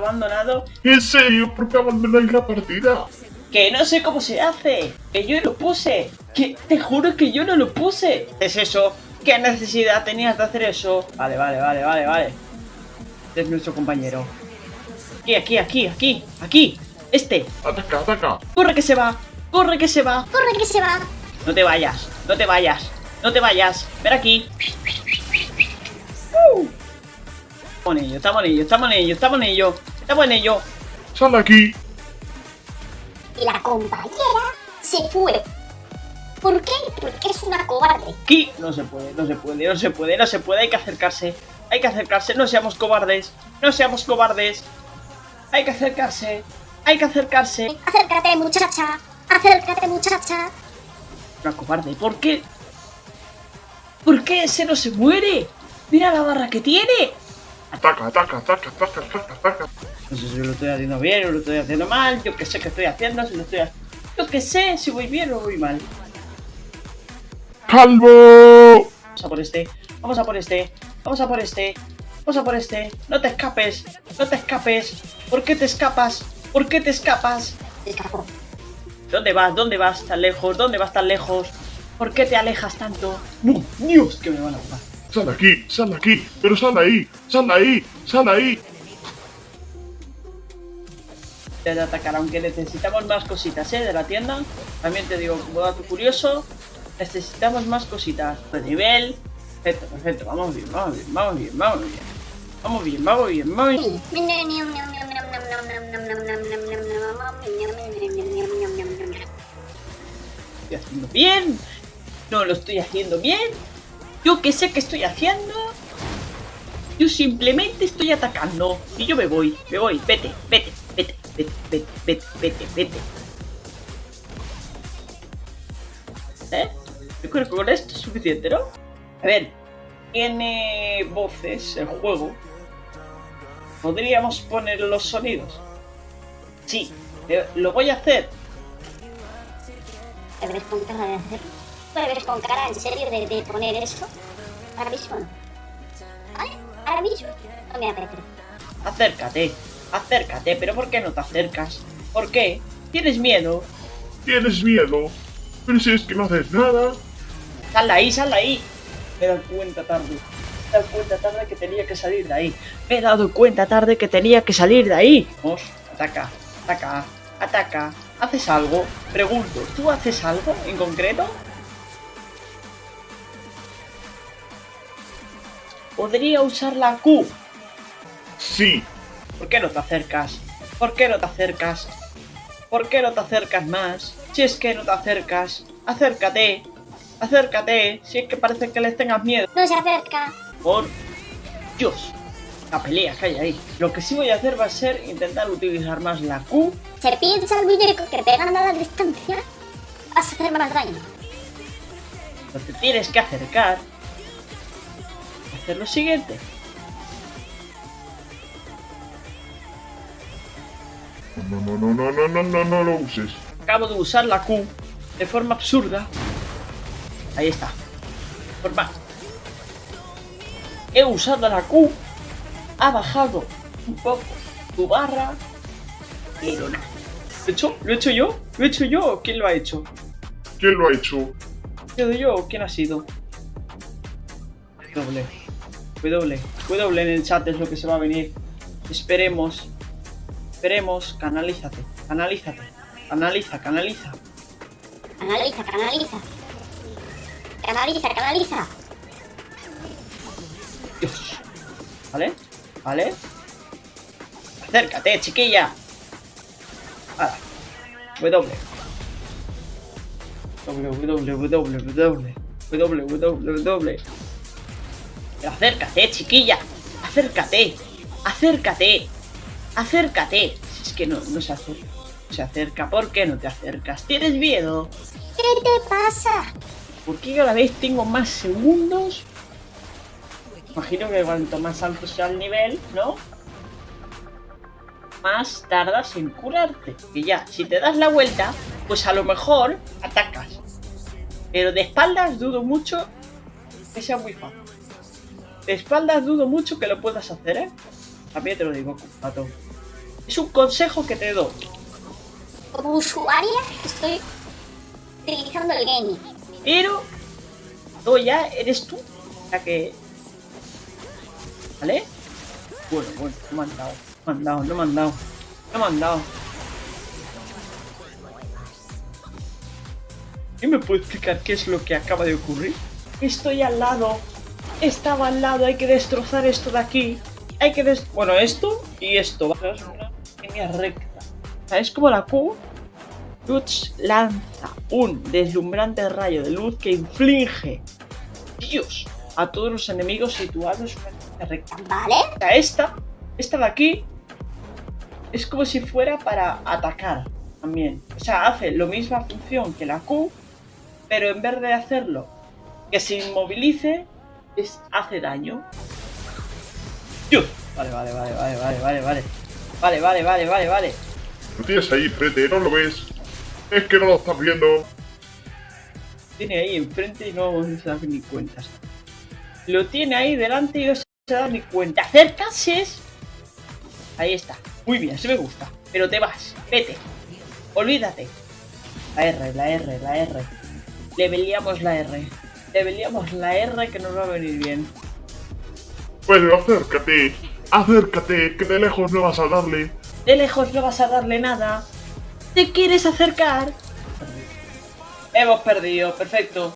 abandonado. ¿En serio? ¿Por qué abandonáis la partida? Que no sé cómo se hace. Que yo lo puse. Que te juro que yo no lo puse. ¿Es eso? ¿Qué necesidad tenías de hacer eso? Vale, vale, vale, vale, vale. Este es nuestro compañero. Aquí, aquí, aquí, aquí, aquí. Este. Ataca, ataca. Corre que se va. Corre que se va. Corre que se va. No te vayas. No te vayas. No te vayas. Ven aquí. Uh. Estamos en ello, estamos en ello, estamos en ello, estamos en ello. Estamos en ello. Sal de aquí. Y la compañera se fue. ¿Por qué? Porque es una cobarde. Aquí no se puede, no se puede, no se puede, no se puede. Hay que acercarse. Hay que acercarse. No seamos cobardes. No seamos cobardes. Hay que acercarse. Hay que acercarse. Acércate, muchacha. Acércate, muchacha. Una cobarde. ¿Por qué? ¿Por qué ese no se muere? Mira la barra que tiene. Ataca, ataca, ataca, ataca, ataca, ataca. No sé si lo estoy haciendo bien o lo estoy haciendo mal. Yo que sé que estoy haciendo, si lo estoy haciendo. Yo que sé si voy bien o voy mal. ¡Calvo! Vamos a por este. Vamos a por este. Vamos a por este. Vamos a por este. No te escapes. No te escapes. ¿Por qué te escapas? ¿Por qué te escapas? ¿Dónde vas? ¿Dónde vas tan lejos? ¿Dónde vas tan lejos? ¿Por qué te alejas tanto? ¡No! ¡Dios! Que me van a matar. Sal de aquí, sal de aquí, pero sal de ahí, sal de ahí, sal de ahí. De atacar, aunque necesitamos más cositas, ¿eh? De la tienda. También te digo, como dato curioso, necesitamos más cositas. De nivel. Perfecto, perfecto. Vamos bien, vamos bien, vamos bien, vamos bien. Vamos bien, vamos bien, vamos bien. estoy haciendo bien. No lo estoy haciendo bien. Yo que sé que estoy haciendo. Yo simplemente estoy atacando. Y yo me voy, me voy. Vete, vete, vete, vete, vete, vete, vete. ¿Eh? Yo creo que con esto es suficiente, ¿no? A ver, tiene voces el juego. ¿Podríamos poner los sonidos? Sí, eh, lo voy a hacer. ¿Te ves con cara de hacerlo? ¿Te ves con cara en serio de, de poner eso? Ahora mismo no. ¿Vale? Ahora mismo no me apetece. Acércate, acércate, pero ¿por qué no te acercas? ¿Por qué? ¿Tienes miedo? ¿Tienes miedo? Pero si es que no haces nada. Sal ahí, sal ahí. Me he dado cuenta tarde. Me he dado cuenta tarde que tenía que salir de ahí. Me he dado cuenta tarde que tenía que salir de ahí. Vamos, ataca, ataca, ataca. ¿Haces algo? Pregunto, ¿tú haces algo en concreto? Podría usar la Q. Sí, ¿Por qué no te acercas? ¿Por qué no te acercas? ¿Por qué no te acercas más? Si es que no te acercas, acércate. Acércate, si es que parece que les tengas miedo. No se acerca. Por Dios. La pelea que hay ahí. Lo que sí voy a hacer va a ser intentar utilizar más la Q. Se piensa el muñeco que pegan a la distancia. Vas a hacer más daño. Pero te tienes que acercar. Hacer lo siguiente. No, no, no, no, no, no, no, no lo uses. Acabo de usar la Q de forma absurda. Ahí está. Forma. He usado la Q. Ha bajado un poco tu barra. Pero no. ¿Lo he hecho? ¿Lo he hecho yo? ¿Lo he hecho yo o quién lo ha hecho? ¿Quién lo ha hecho? ¿He sido yo o quién ha sido? W. W. W en el chat es lo que se va a venir. Esperemos. Esperemos. Canalízate. Canalízate. Canaliza, canaliza. Canaliza, canaliza. Canaliza, canaliza. Dios. ¿Vale? ¿Vale? Acércate, chiquilla. Ahora. W. W, W, W, W. W, W, W. Pero acércate, chiquilla. Acércate. Acércate. Acércate. Si es que no, no se acerca. Se acerca. ¿Por qué no te acercas? ¿Tienes miedo? ¿Qué te pasa? ¿Por qué cada vez tengo más segundos? Imagino que cuanto más alto sea el nivel, ¿no? Más tardas en curarte. Y ya, si te das la vuelta, pues a lo mejor atacas. Pero de espaldas dudo mucho que sea muy fácil. De espaldas dudo mucho que lo puedas hacer, ¿eh? También te lo digo, pato. Es un consejo que te doy. Como usuaria estoy utilizando el gaming. Pero tú ya eres tú la que... ¿Vale? Bueno, bueno, no me han dado. No me han dado, no me han dado. No me han dado. ¿Quién me puede explicar qué es lo que acaba de ocurrir? Estoy al lado. Estaba al lado. Hay que destrozar esto de aquí. Hay que des... Bueno, esto y esto. Es una línea recta. O sea, es como la Q. Lutz lanza un deslumbrante rayo de luz que inflige Dios a todos los enemigos situados en una línea recta. ¿Vale? O sea, esta, esta de aquí, es como si fuera para atacar también. O sea, hace la misma función que la Q, pero en vez de hacerlo que se inmovilice, es, hace daño. Dios. Vale, vale, vale, vale, vale, vale, vale. Vale, vale, vale, vale, vale. Lo tienes ahí, frente, ¿no lo ves? Es que no lo estás viendo. Tiene ahí enfrente y no se da ni cuenta. Lo tiene ahí delante y no se da ni cuenta. ¡Acercarse! Ahí está. Muy bien, sí me gusta. Pero te vas. Vete. Olvídate. La R, la R, la R. Leveleamos la R. Leveleamos la R que nos va a venir bien. Bueno, acércate. Acércate, que de lejos no vas a darle. De lejos no vas a darle nada. ¿Te quieres acercar? Hemos perdido, perfecto.